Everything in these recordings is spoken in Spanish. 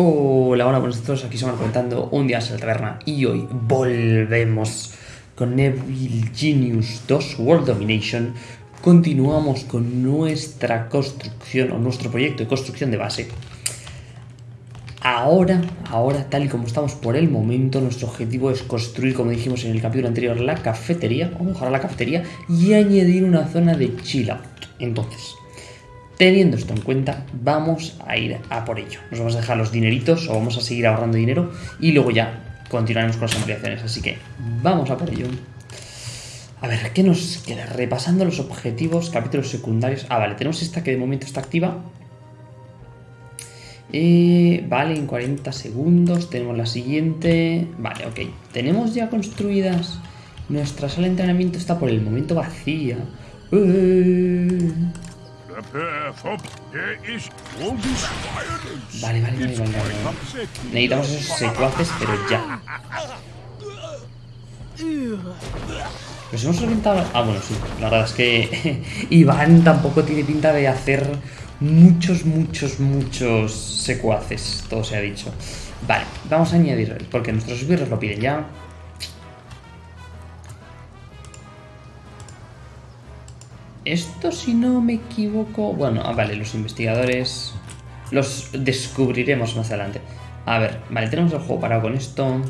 Hola, hola, buenos todos, aquí somos comentando un día en la taberna y hoy volvemos con Neville Genius 2 World Domination. Continuamos con nuestra construcción o nuestro proyecto de construcción de base. Ahora, ahora, tal y como estamos por el momento, nuestro objetivo es construir, como dijimos en el capítulo anterior, la cafetería, o mejorar la cafetería y añadir una zona de chill out. Entonces, Teniendo esto en cuenta, vamos a ir a por ello. Nos vamos a dejar los dineritos o vamos a seguir ahorrando dinero y luego ya continuaremos con las ampliaciones. Así que vamos a por ello. A ver, ¿qué nos queda? Repasando los objetivos, capítulos secundarios. Ah, vale, tenemos esta que de momento está activa. Eh, vale, en 40 segundos tenemos la siguiente. Vale, ok. Tenemos ya construidas. Nuestra sala de entrenamiento está por el momento vacía. Eh. Vale, vale, vale, vale, Necesitamos esos secuaces, pero ya. Nos hemos reventado... Ah, bueno, sí. La verdad es que Iván tampoco tiene pinta de hacer muchos, muchos, muchos secuaces. Todo se ha dicho. Vale, vamos a añadir... Porque nuestros birros lo piden ya. Esto, si no me equivoco... Bueno, ah, vale, los investigadores los descubriremos más adelante. A ver, vale, tenemos el juego parado con esto.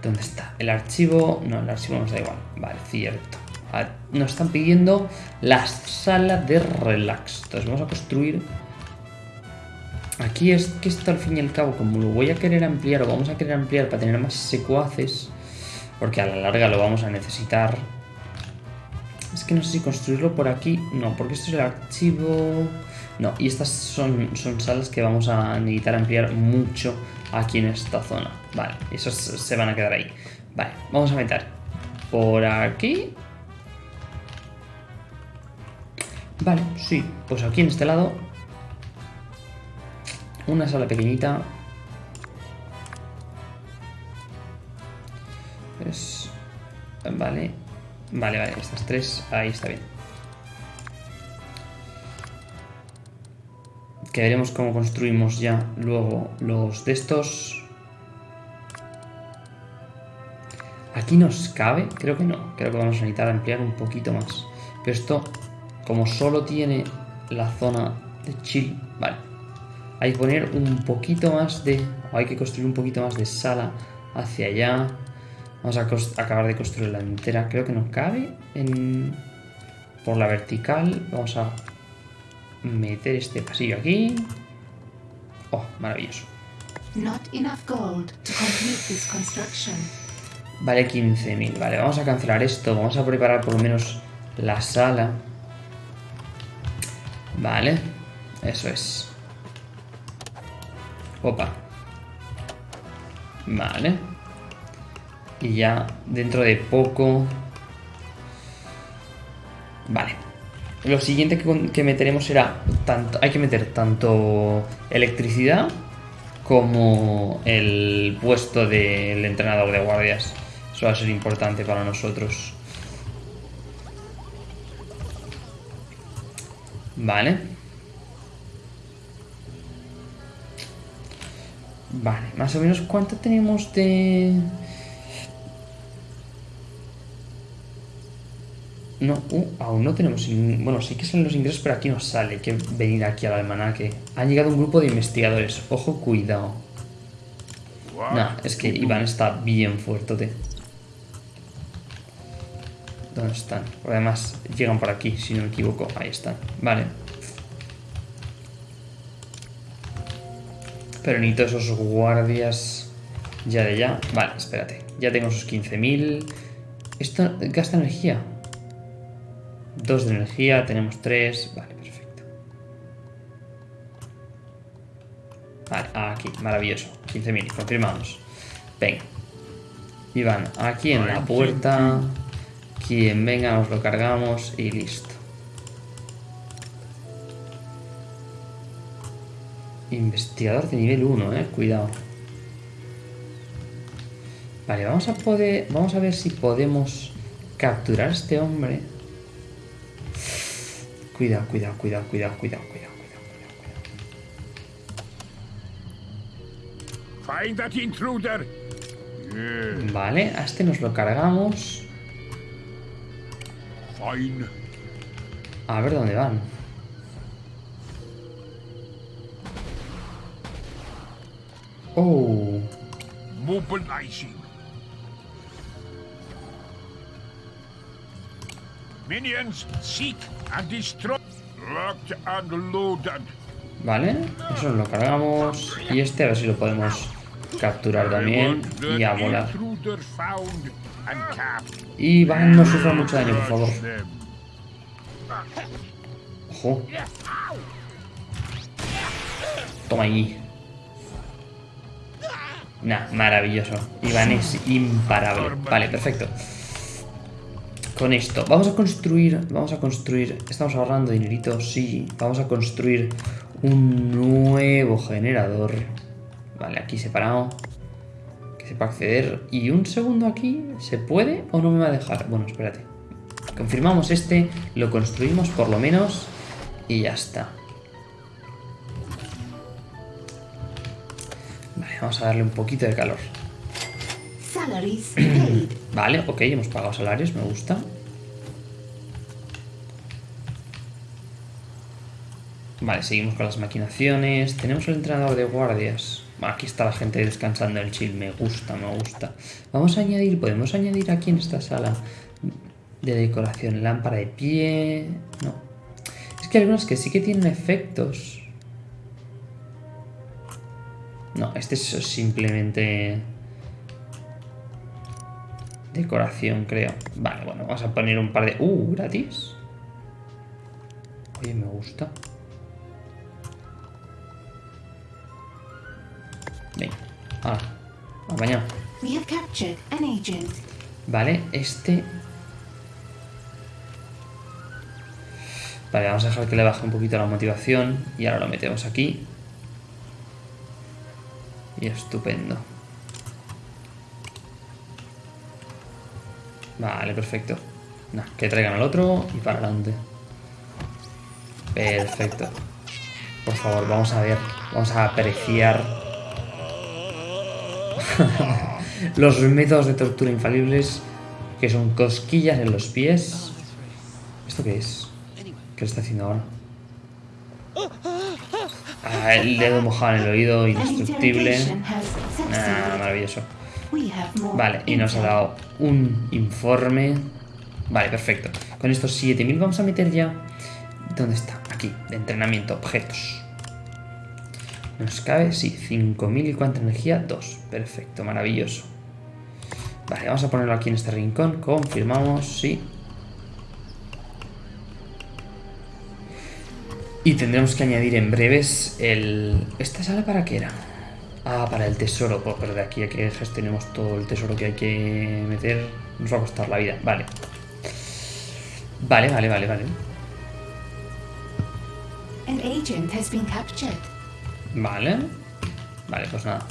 ¿Dónde está? El archivo... No, el archivo nos da igual. Vale, cierto. nos están pidiendo la sala de relax. Entonces vamos a construir... Aquí es que esto al fin y al cabo, como lo voy a querer ampliar o vamos a querer ampliar para tener más secuaces, porque a la larga lo vamos a necesitar es que no sé si construirlo por aquí. No, porque esto es el archivo... No, y estas son, son salas que vamos a necesitar ampliar mucho aquí en esta zona. Vale, esos se van a quedar ahí. Vale, vamos a meter por aquí. Vale, sí, pues aquí en este lado una sala pequeñita. Es... Vale, Vale, vale, estas tres, ahí está bien. Que veremos cómo construimos ya luego los de estos. ¿Aquí nos cabe? Creo que no. Creo que vamos a necesitar ampliar un poquito más. Pero esto, como solo tiene la zona de chill, vale. Hay que poner un poquito más de... hay que construir un poquito más de sala hacia allá. Vamos a acabar de construir la entera. Creo que nos cabe en... por la vertical. Vamos a meter este pasillo aquí. Oh, maravilloso. Vale 15.000. Vale, vamos a cancelar esto. Vamos a preparar por lo menos la sala. Vale. Eso es. Opa. Vale. Y ya dentro de poco... Vale. Lo siguiente que, meteremos será... Tanto, hay que meter tanto electricidad como el puesto del entrenador de guardias. Eso va a ser importante para nosotros. Vale. Vale, más o menos cuánto tenemos de... No, uh, aún no tenemos... Bueno, sí que salen los ingresos, pero aquí no sale. Hay que venir aquí al almanaque. Ha llegado un grupo de investigadores. Ojo, cuidado. No, es que Iván está bien fuerte. ¿Dónde están? Además, llegan por aquí, si no me equivoco. Ahí están. Vale. Pero necesito esos guardias ya de ya. Vale, espérate. Ya tengo esos 15.000. Esto gasta energía. Dos de energía, tenemos tres. Vale, perfecto. Vale, aquí, maravilloso. 15.000, confirmamos. Venga. Iván, aquí en la puerta. Quien venga nos lo cargamos y listo. Investigador de nivel 1, eh. Cuidado. Vale, vamos a poder... Vamos a ver si podemos capturar a este hombre. Cuidado, cuidado, cuidado, cuidado, cuidado, cuidado, cuidado, cuidado. Find that intruder. Yeah, Vale, a este nos lo cargamos. fine. A ver dónde van. Oh, Mobilizing. Minions, seek and destroy. Locked and loaded. vale. Eso nos lo cargamos. Y este a ver si lo podemos capturar también. Y a volar. Y van, no sufran mucho daño, por favor. Ojo. Toma ahí. Nah, maravilloso. Iván es imparable. Vale, perfecto. Con esto, vamos a construir, vamos a construir, estamos ahorrando dinerito, sí, vamos a construir un nuevo generador. Vale, aquí separado, que sepa acceder. Y un segundo aquí, ¿se puede o no me va a dejar? Bueno, espérate. Confirmamos este, lo construimos por lo menos y ya está. Vale, vamos a darle un poquito de calor. Salaries paid. Vale, ok, hemos pagado salarios, me gusta. Vale, seguimos con las maquinaciones. Tenemos el entrenador de guardias. Aquí está la gente descansando en el chill. Me gusta, me gusta. Vamos a añadir, podemos añadir aquí en esta sala de decoración lámpara de pie. No. Es que hay algunas que sí que tienen efectos. No, este es simplemente decoración, creo. Vale, bueno, vamos a poner un par de... ¡Uh! ¿Gratis? Oye, me gusta. Venga. Ahora. A bañar. We have captured an agent. Vale, este... Vale, vamos a dejar que le baje un poquito la motivación. Y ahora lo metemos aquí. Y estupendo. Vale, perfecto. Que traigan al otro y para adelante. Perfecto. Por favor, vamos a ver. Vamos a apreciar los métodos de tortura infalibles que son cosquillas en los pies. ¿Esto qué es? ¿Qué está haciendo ahora? Ah, el dedo mojado en el oído, indestructible. Ah, maravilloso. Vale, y nos ha dado un informe. Vale, perfecto. Con estos 7000 vamos a meter ya... ¿Dónde está? Aquí, de entrenamiento, objetos. ¿Nos cabe? Sí, 5000 y cuánta energía? 2. Perfecto, maravilloso. Vale, vamos a ponerlo aquí en este rincón. Confirmamos, sí. Y tendremos que añadir en breves el... ¿Esta sala para qué era? Ah, para el tesoro. Pues pero de aquí a que gestionemos todo el tesoro que hay que meter, nos va a costar la vida. Vale. Vale, vale, vale, vale. An agent has been captured. Vale. Vale, pues nada.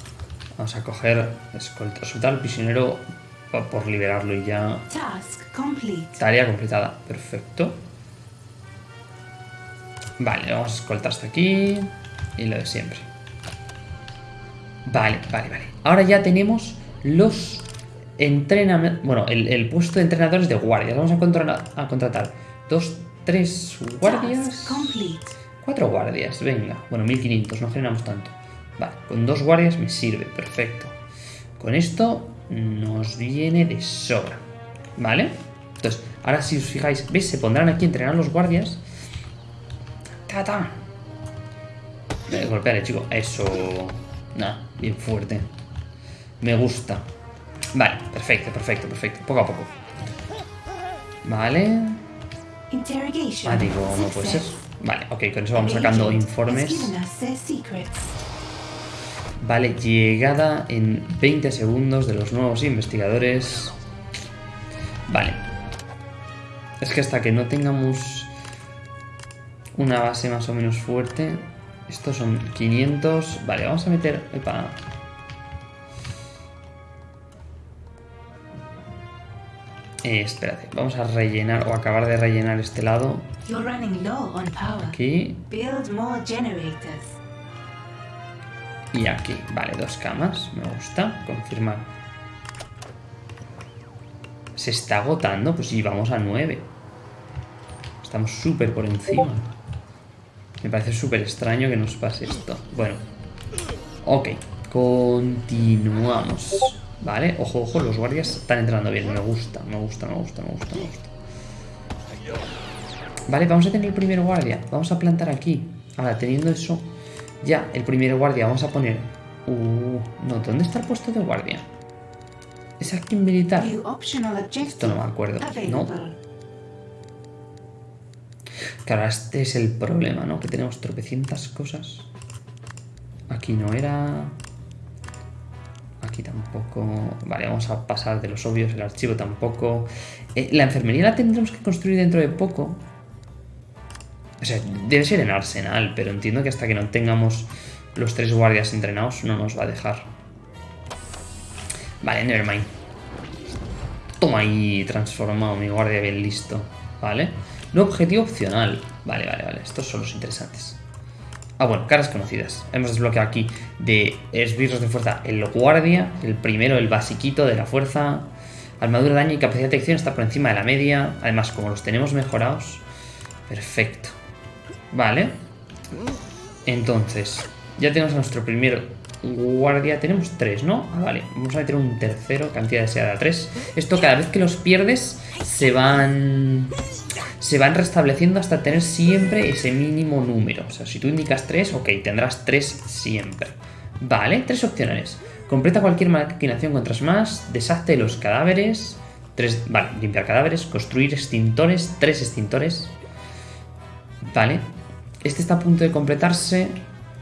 Vamos a coger, escolta, soltar al prisionero po- por liberarlo y ya. Task complete. Tarea completada. Perfecto. Vale, vamos a escoltar hasta aquí. Y lo de siempre. Vale, vale, vale. Ahora ya tenemos los entrenamientos. Bueno, el, el puesto de entrenadores de guardias. Vamos a, contra- a contratar dos, tres guardias. Cuatro guardias, venga. Bueno, 1500, no generamos tanto. Vale, con dos guardias me sirve, perfecto. Con esto nos viene de sobra. ¿Vale? Entonces, ahora si os fijáis, ¿veis? Se pondrán aquí a entrenar los guardias. ¡Ta, ta! Eh, golpearle, chico. Eso. Nada, bien fuerte. Me gusta. Vale, perfecto, perfecto, perfecto. Poco a poco. Vale. Ah, digo, no puede ser. Vale, ok, con eso vamos An sacando informes. Vale, llegada en 20 segundos de los nuevos investigadores. Vale. Es que hasta que no tengamos una base más o menos fuerte. Estos son 500. Vale, vamos a meter... Epa. Eh, espérate, vamos a rellenar o acabar de rellenar este lado. Aquí. Build more generators. Y aquí, vale, dos camas, me gusta, confirmar. Se está agotando, pues sí, vamos a 9. Estamos súper por encima. Me parece súper extraño que nos pase esto. Bueno, ok, continuamos. Vale, ojo, ojo, los guardias están entrando bien, me gusta, me gusta, me gusta, me gusta, me gusta. Vale, vamos a tener el primer guardia, vamos a plantar aquí. Ahora, teniendo eso, ya, el primer guardia, vamos a poner... Uh, no, ¿dónde está el puesto de guardia? Es aquí en militar. Esto no me acuerdo, ¿no? Claro, este es el problema, ¿no? Que tenemos tropecientas cosas. Aquí no era... Aquí tampoco... Vale, vamos a pasar de los obvios, el archivo tampoco. Eh, la enfermería la tendremos que construir dentro de poco. O sea, debe ser en Arsenal, pero entiendo que hasta que no tengamos los tres guardias entrenados no nos va a dejar. Vale, nevermind. Toma ahí, transformado mi guardia bien listo. Vale. Nuevo objetivo opcional. Vale, vale, vale. Estos son los interesantes. Ah, bueno, caras conocidas. Hemos desbloqueado aquí de esbirros de fuerza el guardia, el primero, el basiquito de la fuerza. Armadura, daño y capacidad de detección está por encima de la media. Además, como los tenemos mejorados. Perfecto. Vale. Entonces, ya tenemos a nuestro primer guardia. Tenemos tres, ¿no? Ah, vale. Vamos a meter un tercero, cantidad deseada tres. Esto cada vez que los pierdes se van... Se van restableciendo hasta tener siempre ese mínimo número. O sea, si tú indicas tres, ok, tendrás tres siempre. Vale, tres opcionales. Completa cualquier maquinación contra más. Deshazte los cadáveres. Tres, vale, limpiar cadáveres. Construir extintores. Tres extintores. Vale. Este está a punto de completarse.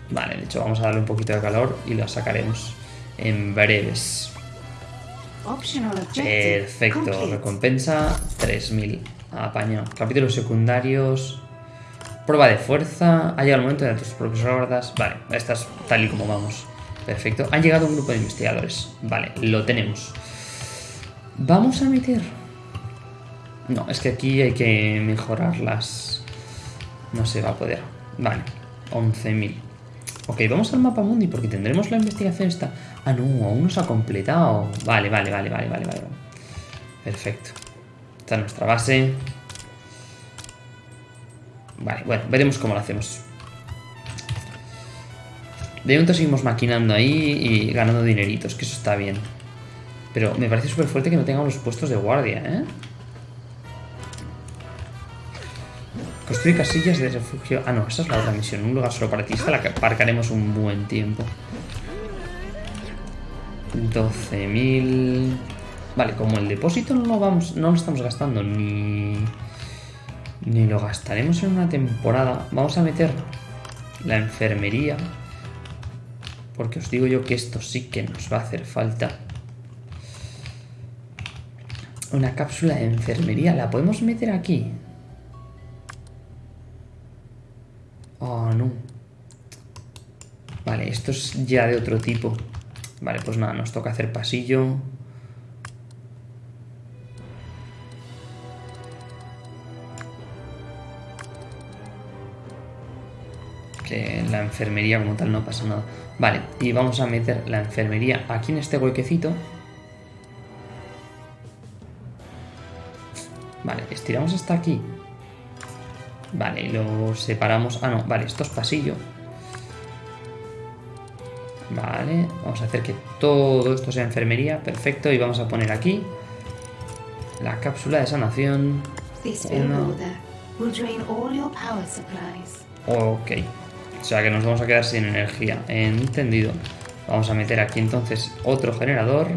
Vale, de hecho vamos a darle un poquito de calor y lo sacaremos en breves. Perfecto, recompensa 3000. Apaño. Capítulos secundarios. Prueba de fuerza. Ha llegado el momento de tus propios guardas. Vale, esta es tal y como vamos. Perfecto. Han llegado un grupo de investigadores. Vale, lo tenemos. Vamos a meter. No, es que aquí hay que mejorar las. No se va a poder. Vale, 11.000. Ok, vamos al mapa mundi porque tendremos la investigación esta. Ah, no, aún no se ha completado. Vale, vale, vale, vale, vale, vale. Perfecto. Esta es nuestra base. Vale, bueno, veremos cómo lo hacemos. De momento seguimos maquinando ahí y ganando dineritos, que eso está bien. Pero me parece súper fuerte que no tengamos los puestos de guardia, ¿eh? Construir casillas de refugio. Ah, no, esa es la otra misión. Un lugar solo para ti. Esta la aparcaremos un buen tiempo. 12.000. Vale, como el depósito no lo vamos. No lo estamos gastando ni. Ni lo gastaremos en una temporada. Vamos a meter la enfermería. Porque os digo yo que esto sí que nos va a hacer falta. Una cápsula de enfermería. ¿La podemos meter aquí? Oh, no. Vale, esto es ya de otro tipo. Vale, pues nada, nos toca hacer pasillo. Enfermería como tal no pasa nada. Vale, y vamos a meter la enfermería aquí en este huequecito. Vale, estiramos hasta aquí. Vale, y lo separamos. Ah, no, vale, esto es pasillo. Vale, vamos a hacer que todo esto sea enfermería. Perfecto, y vamos a poner aquí la cápsula de sanación. Uno. Ok. O sea que nos vamos a quedar sin energía. Entendido. Vamos a meter aquí entonces otro generador.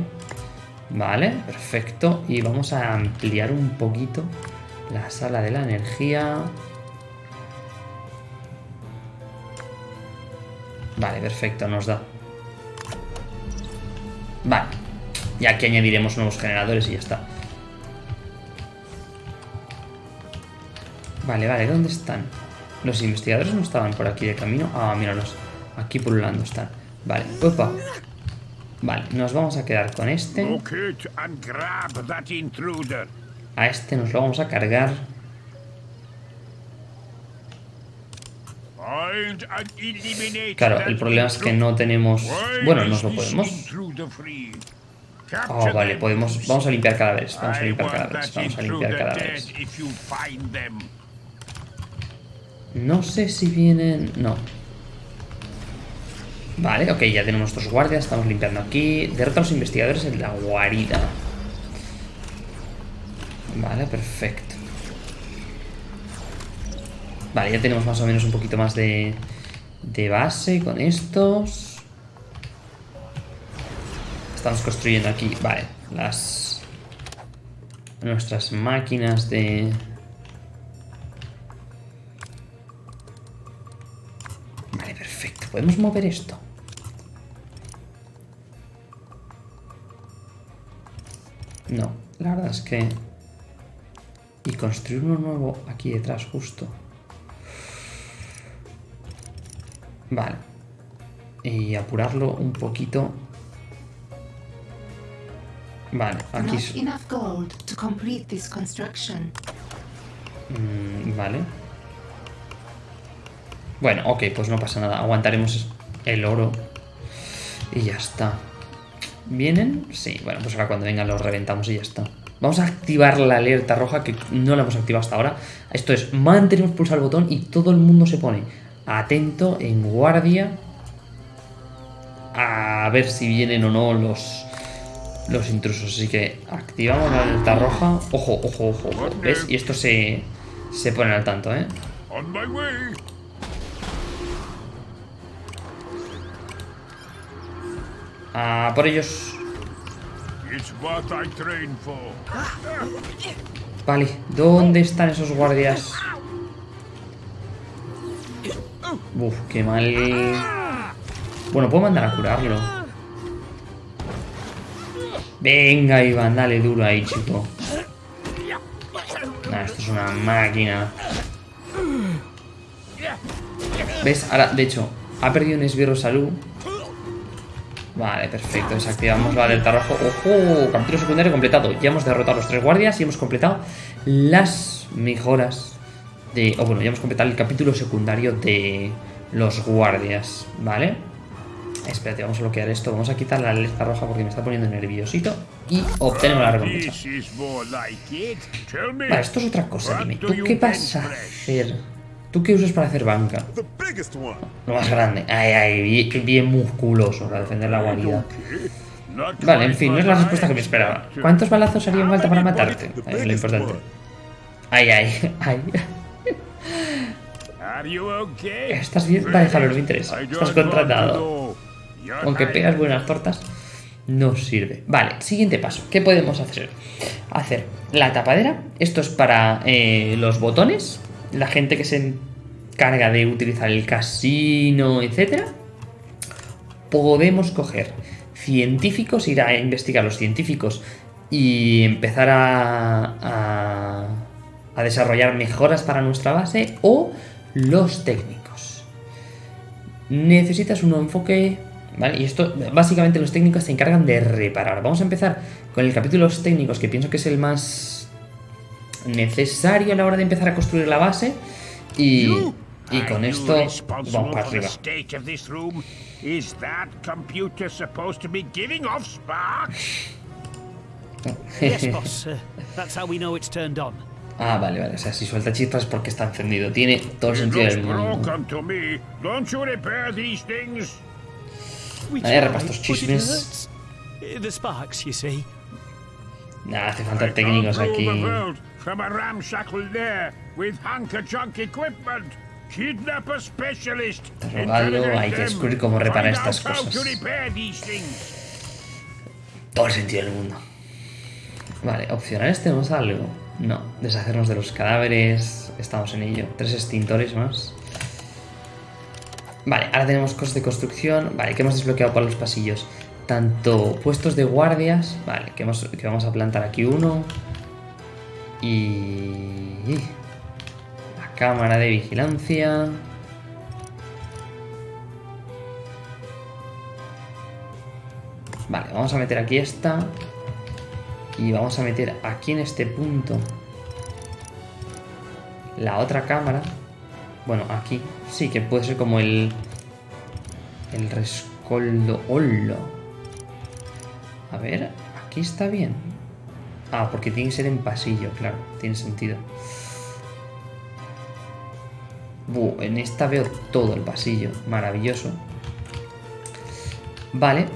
Vale, perfecto. Y vamos a ampliar un poquito la sala de la energía. Vale, perfecto, nos da. Vale. Y aquí añadiremos nuevos generadores y ya está. Vale, vale, ¿dónde están? Los investigadores no estaban por aquí de camino. Ah, míralos. Aquí pululando están. Vale, opa. Vale, nos vamos a quedar con este. A este nos lo vamos a cargar. Claro, el problema es que no tenemos... Bueno, nos lo podemos... Oh, vale, podemos... Vamos a limpiar cadáveres. Vamos a limpiar cadáveres. Vamos a limpiar cadáveres. No sé si vienen... No. Vale, ok, ya tenemos nuestros guardias. Estamos limpiando aquí. Derrota a los investigadores en la guarida. Vale, perfecto. Vale, ya tenemos más o menos un poquito más de, de base con estos. Estamos construyendo aquí, vale, las... Nuestras máquinas de... ¿Podemos mover esto? No, la verdad es que... Y construir uno nuevo aquí detrás, justo. Vale. Y apurarlo un poquito. Vale, aquí... Not enough gold to complete this construction. Mm, vale. Bueno, ok, pues no pasa nada. Aguantaremos el oro. Y ya está. ¿Vienen? Sí, bueno, pues ahora cuando vengan los reventamos y ya está. Vamos a activar la alerta roja que no la hemos activado hasta ahora. Esto es, mantenemos pulsar el botón y todo el mundo se pone atento, en guardia, a ver si vienen o no los, los intrusos. Así que activamos la alerta roja. Ojo, ojo, ojo. ¿Ves? Y esto se, se ponen al tanto, ¿eh? Por ellos. Vale, ¿dónde están esos guardias? Uf, qué mal. Bueno, puedo mandar a curarlo. Venga, Iván, dale duro ahí, chico. Nah, esto es una máquina. ¿Ves? Ahora, de hecho, ha perdido un esbirro salud. Vale, perfecto. Desactivamos la alerta rojo. ¡Ojo! Capítulo secundario completado. Ya hemos derrotado a los tres guardias y hemos completado las mejoras de... O bueno, ya hemos completado el capítulo secundario de los guardias. ¿Vale? Espérate, vamos a bloquear esto. Vamos a quitar la alerta roja porque me está poniendo nerviosito. Y obtenemos la recompensa. Vale, esto es otra cosa. Dime, ¿tú qué vas a hacer? ¿Tú qué usas para hacer banca? Lo más grande. Ay, ay, bien, bien musculoso para defender la guarida. Vale, en fin, no es la respuesta que me esperaba. ¿Cuántos balazos harían falta para matarte? The Es lo importante. Ay, ay, ay. Estás bien, vale, Javier, no me interesa. Estás contratado. Aunque pegas buenas tortas, no sirve. Vale, siguiente paso. ¿Qué podemos hacer? Hacer la tapadera. Esto es para eh, los botones. La gente que se encarga de utilizar el casino, etcétera. Podemos coger científicos, ir a investigar los científicos y empezar a, a, a desarrollar mejoras para nuestra base o los técnicos necesitas un enfoque, ¿vale? Y esto, básicamente los técnicos se encargan de reparar. Vamos a empezar con el capítulo de los técnicos, que pienso que es el más necesario a la hora de empezar a construir la base. Y, y con esto vamos para arriba. state of this room? Is that computer supposed to be giving off sparks? Yes, boss. Uh, that's how we know it's turned on. Ah, vale, vale. O sea, si suelta chispas es porque está encendido. Tiene todo el sentido del mundo. broken to me. Don't you repair these things? We Vaya tried, repastos but it chismes. hurts. The sparks, you see. Nada, hace falta técnicos aquí. From a ramshackle lair with hunker-junk equipment. Kidnap a specialist. Hay que descubrir cómo reparar estas cosas. Todo el sentido del mundo. Vale, opcionales tenemos algo. No, deshacernos de los cadáveres. Estamos en ello. Tres extintores más. Vale, ahora tenemos cosas de construcción. Vale, que hemos desbloqueado por los pasillos. Tanto puestos de guardias. Vale, que, hemos- que vamos a plantar aquí uno. Y... La cámara de vigilancia. Vale, vamos a meter aquí esta. Y vamos a meter aquí en este punto la otra cámara. Bueno, aquí sí que puede ser como el... El rescoldo... ¡Hola! A ver, aquí está bien. Ah, porque tiene que ser en pasillo, claro. Tiene sentido. Buh, en esta veo todo el pasillo. Maravilloso. Vale.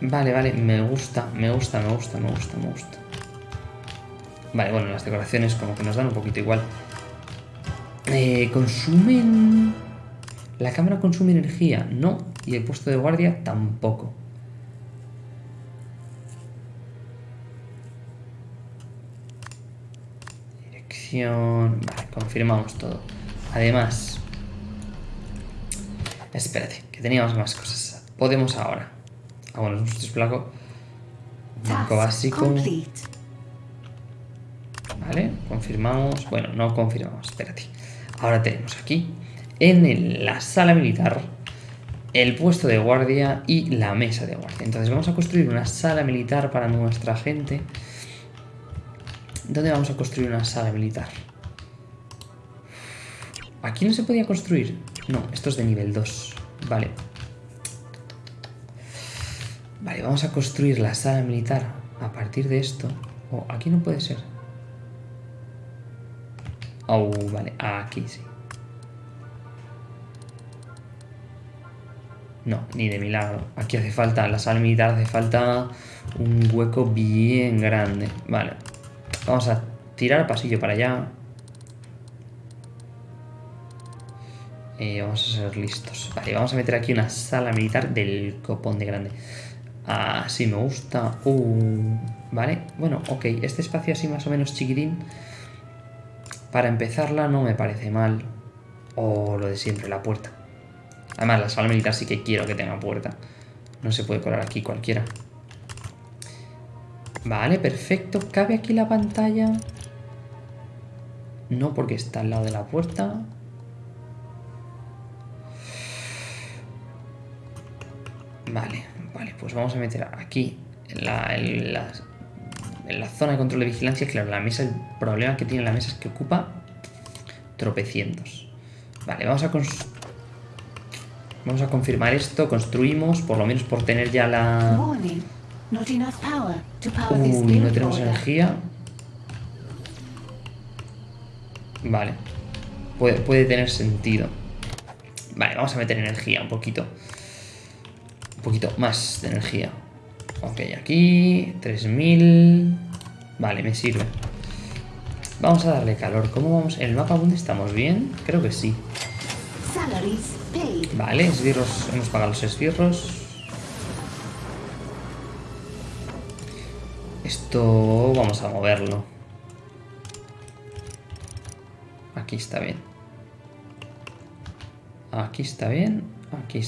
Vale, vale. Me gusta, me gusta, me gusta, me gusta, me gusta. Vale, bueno, las decoraciones como que nos dan un poquito igual. Eh, consumen... La cámara consume energía, no. Y el puesto de guardia tampoco. Vale, confirmamos todo. Además... Espérate, que teníamos más cosas. Podemos ahora. Ah, bueno, es un. Banco básico. Vale, confirmamos. Bueno, no confirmamos, espérate. Ahora tenemos aquí, en la sala militar, el puesto de guardia y la mesa de guardia. Entonces vamos a construir una sala militar para nuestra gente. ¿Dónde vamos a construir una sala militar? Aquí no se podía construir. No, esto es de nivel 2. Vale. Vale, vamos a construir la sala militar a partir de esto. Oh, aquí no puede ser. Oh, vale, aquí sí. No, ni de milagro. Aquí hace falta, la sala militar hace falta un hueco bien grande. Vale. Vamos a tirar pasillo para allá. Eh, vamos a ser listos. Vale, vamos a meter aquí una sala militar del copón de grande. Así me gusta. Uh, vale, bueno, ok. Este espacio así más o menos chiquitín. Para empezarla no me parece mal. O lo de siempre, la puerta. Además, la sala militar sí que quiero que tenga puerta. No se puede colar aquí cualquiera. Vale, perfecto. ¿Cabe aquí la pantalla? No, porque está al lado de la puerta. Vale, vale, pues vamos a meter aquí en la, en la, zona de control de vigilancia. Claro, la mesa, el problema que tiene la mesa es que ocupa tropecientos. Vale, vamos a Vamos a confirmar esto, construimos, por lo menos por tener ya la... Not enough power to power this Uy, no tenemos energía. Vale. Puede, puede tener sentido. Vale, vamos a meter energía un poquito. Un poquito más de energía. Ok, aquí. 3000. Vale, me sirve. Vamos a darle calor. ¿Cómo vamos? ¿En el mapa mundi estamos bien? Creo que sí. Vale, esbirros. Hemos pagado los esbirros. Esto vamos a moverlo. Aquí está bien. Aquí está bien. Aquí,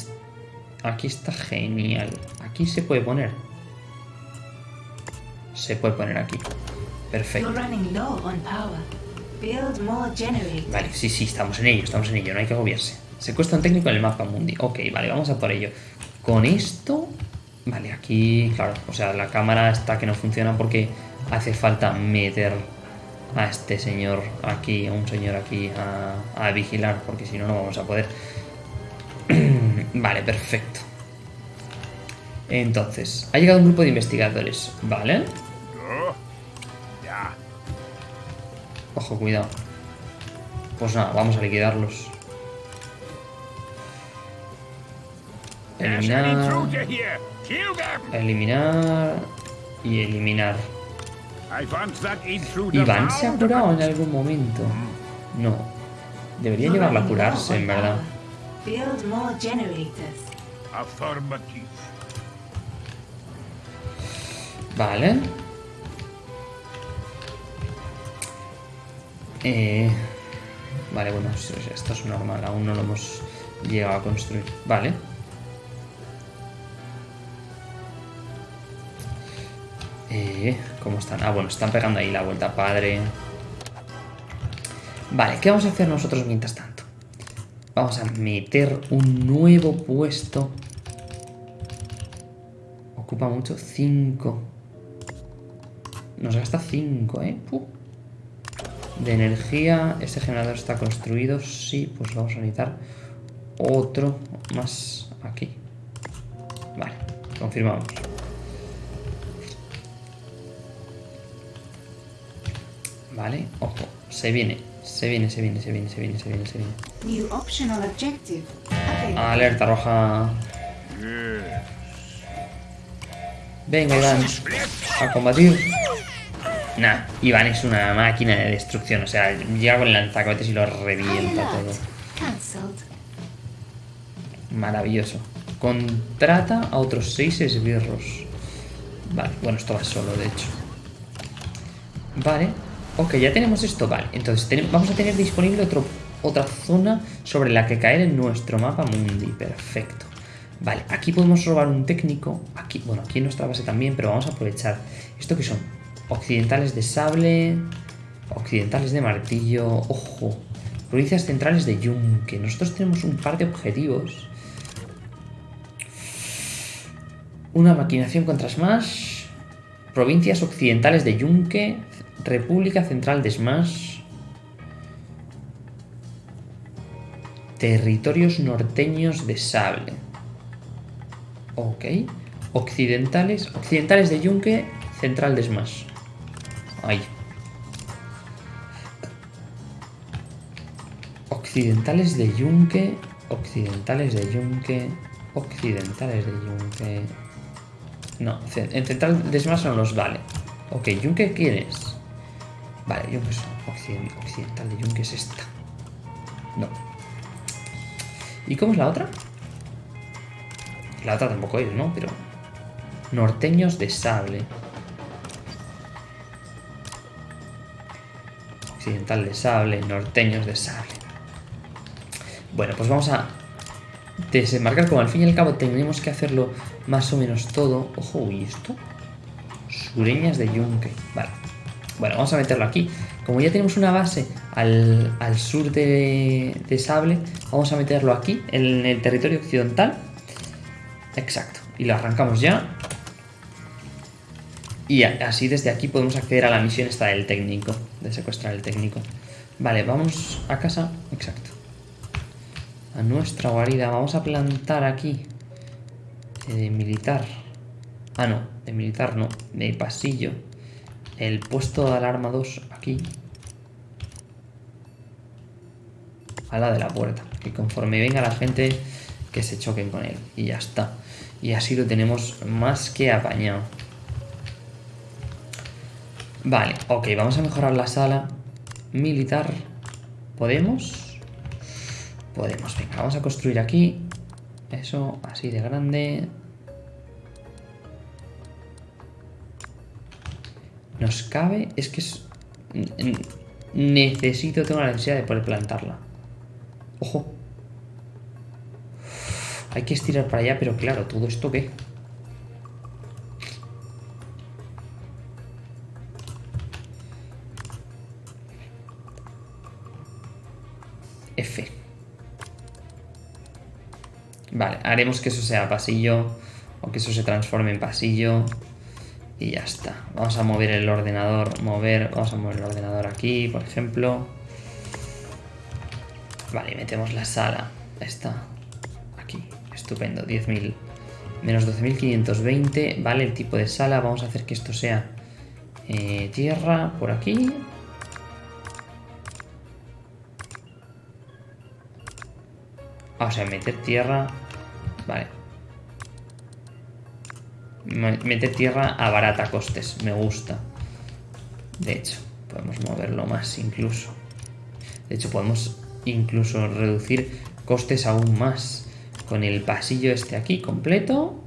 aquí está genial. Aquí se puede poner. Se puede poner aquí. Perfecto. Vale, sí, sí, estamos en ello, estamos en ello, no hay que agobiarse. Secuestro técnico en el mapa mundi. Ok, vale, vamos a por ello. Con esto... Vale, aquí, claro, o sea, la cámara está que no funciona porque hace falta meter a este señor aquí, a un señor aquí a, a vigilar, porque si no, no vamos a poder. vale, perfecto. Entonces, ha llegado un grupo de investigadores, ¿vale? Ojo, cuidado. Pues nada, vamos a liquidarlos. Eliminar, eliminar y eliminar. Iván se ha curado en algún momento. No. Debería llevarla a curarse, en verdad. power. Build more generators. Affirmative. Vale. Eh, vale, bueno, esto es- esto es normal. Aún no lo hemos llegado a construir. Vale. Eh, ¿Cómo están? Ah, bueno, están pegando ahí la vuelta padre. Vale, ¿qué vamos a hacer nosotros mientras tanto? Vamos a meter un nuevo puesto. Ocupa mucho. 5. Nos gasta 5, ¿eh? De energía. Este generador está construido. Sí, pues vamos a necesitar otro más aquí. Vale, confirmamos. Vale, ojo, se viene, se viene, se viene, se viene, se viene, se viene, se viene. New optional objective. available. Alerta roja. Venga, Iván. A combatir. Nah, Iván es una máquina de destrucción. O sea, llega con el lanzacohetes y lo revienta todo. Maravilloso. Contrata a otros seis esbirros. Vale, bueno, esto va solo, de hecho. Vale. Ok, ya tenemos esto. Vale, entonces vamos a tener disponible otro, otra zona sobre la que caer en nuestro mapa mundi. Perfecto. Vale, aquí podemos robar un técnico. Aquí, bueno, aquí en nuestra base también, pero vamos a aprovechar. ¿Esto qué son? Occidentales de sable. Occidentales de martillo. Ojo. Provincias centrales de yunque. Nosotros tenemos un par de objetivos. Una maquinación contra Smash. Provincias occidentales de Yunque. República Central de Smash. Territorios norteños de Sable. Ok. Occidentales. Occidentales de Yunque. Central de Smash. Ahí. Occidentales de Yunque. Occidentales de Yunque. Occidentales de Yunque. No, en Central de Smash no nos vale. Ok, Yunque, ¿quién es? Vale, Yunque es occiden- occidental de Yunque es esta. No. ¿Y cómo es la otra? La otra tampoco es, ¿no? Pero. Norteños de sable. Occidental de sable, norteños de sable. Bueno, pues vamos a desembarcar. Como al fin y al cabo tenemos que hacerlo más o menos todo. Ojo, ¿y esto? Sureñas de Yunque. Vale. Bueno, vamos a meterlo aquí. Como ya tenemos una base al, al sur de, Sable, vamos a meterlo aquí, en el territorio occidental. Exacto. Y lo arrancamos ya. Y así desde aquí podemos acceder a la misión esta del técnico, de secuestrar el técnico. Vale, vamos a casa. Exacto. A nuestra guarida. Vamos a plantar aquí. eh, De militar. Ah, no. De militar no. De pasillo. El puesto de alarma 2 aquí. A la de la puerta. Que conforme venga la gente, que se choquen con él. Y ya está. Y así lo tenemos más que apañado. Vale, ok, vamos a mejorar la sala militar. ¿Podemos? Podemos, venga, vamos a construir aquí. Eso, así de grande. Nos cabe, es que es... Necesito, tengo la necesidad de poder plantarla. Ojo. Hay que estirar para allá, pero claro, ¿todo esto qué? F. Vale, haremos que eso sea pasillo o que eso se transforme en pasillo y ya está. Vamos a mover el ordenador, mover, vamos a mover el ordenador aquí, por ejemplo. Vale, metemos la sala, esta, aquí, estupendo, 10.000 menos 12.520, vale, el tipo de sala, vamos a hacer que esto sea eh, tierra por aquí. Vamos a meter tierra, vale. Me- Meter tierra a barata costes, me gusta. De hecho, podemos moverlo más incluso. De hecho, podemos incluso reducir costes aún más. Con el pasillo este aquí completo.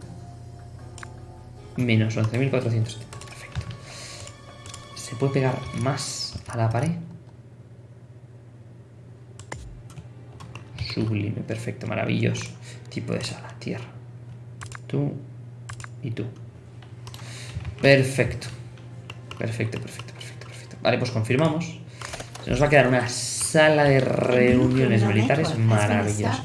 Menos 11.470. Perfecto. ¿Se puede pegar más a la pared? Sublime, perfecto, maravilloso. Tipo de sala, tierra. Tú y tú. Perfecto. Perfecto, perfecto, perfecto, perfecto. Vale, pues confirmamos. Se nos va a quedar una sala de reuniones militares been maravillosa.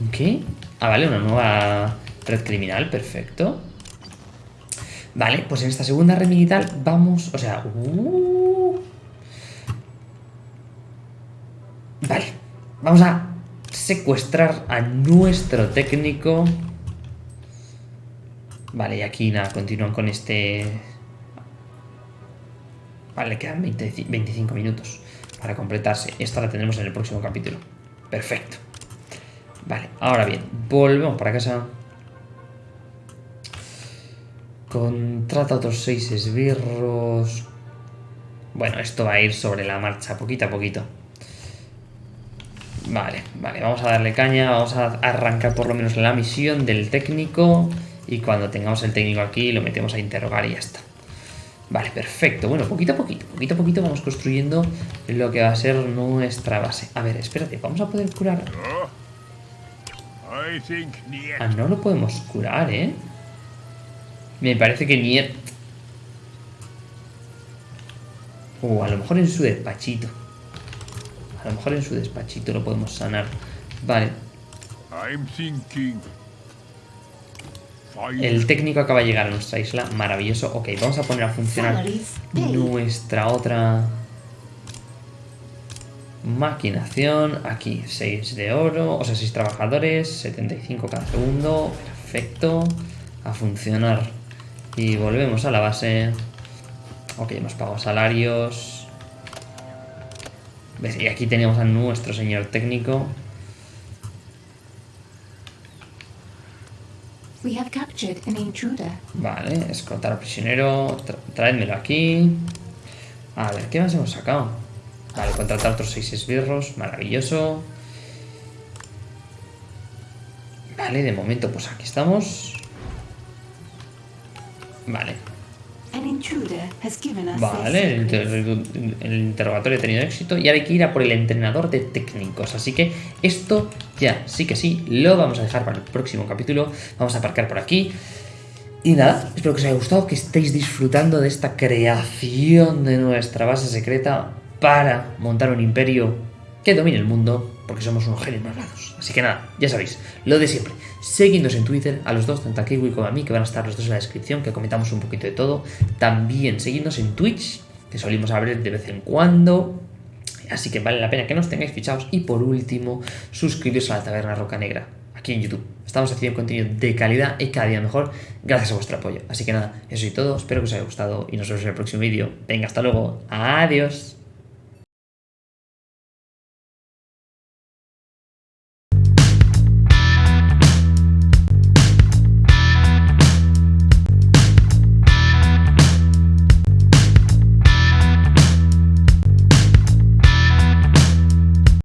¿Un ¿Qué? Ah, vale, una nueva red criminal, perfecto. Vale, pues en esta segunda red militar vamos, o sea, uh, Vale, vamos a secuestrar a nuestro técnico. Vale, y aquí nada, continúan con este... Vale, quedan 20 25 minutos para completarse. Esta la tendremos en el próximo capítulo. Perfecto. Vale, ahora bien, volvemos para casa. Contrata otros seis esbirros. Bueno, esto va a ir sobre la marcha, poquito a poquito. Vale, vale, vamos a darle caña, vamos a arrancar por lo menos la misión del técnico y cuando tengamos el técnico aquí lo metemos a interrogar y ya está. Vale, perfecto. Bueno, poquito a poquito, poquito a poquito vamos construyendo lo que va a ser nuestra base. A ver, espérate, vamos a poder curar... Niet. Ah, no lo podemos curar, ¿eh? Me parece que ni... Uh, a lo mejor en su despachito. A lo mejor en su despachito lo podemos sanar. Vale. I'm thinking. El técnico acaba de llegar a nuestra isla. Maravilloso. Ok, vamos a poner a funcionar nuestra otra maquinación. Aquí 6 de oro, o sea, 6 trabajadores, 75 cada segundo. Perfecto. A funcionar. Y volvemos a la base. Ok, hemos pagado salarios. Y aquí tenemos a nuestro señor técnico. Vale, escoltar al prisionero. Tra traédmelo aquí. A ver, ¿qué más hemos sacado? Vale, contratar otros seis esbirros. Maravilloso. Vale, de momento pues aquí estamos. Vale, vale, inter- el interrogatorio ha tenido éxito y ahora hay que ir a por el entrenador de técnicos. Así que esto ya, sí que sí, lo vamos a dejar para el próximo capítulo. Vamos a aparcar por aquí. Y nada, espero que os haya gustado, que estéis disfrutando de esta creación de nuestra base secreta para montar un imperio que domine el mundo, porque somos unos genios malvados. Así que nada, ya sabéis, lo de siempre. Seguidnos en Twitter, a los dos, tanto a Kiwi como a mí, que van a estar los dos en la descripción, que comentamos un poquito de todo. También seguidnos en Twitch, que solimos abrir de vez en cuando. Así que vale la pena que nos tengáis fichados. Y por último, suscribiros a la Taberna Roca Negra, aquí en YouTube. Estamos haciendo contenido de calidad y cada día mejor, gracias a vuestro apoyo. Así que nada, eso y todo. Espero que os haya gustado y nos vemos en el próximo vídeo. Venga, hasta luego. Adiós.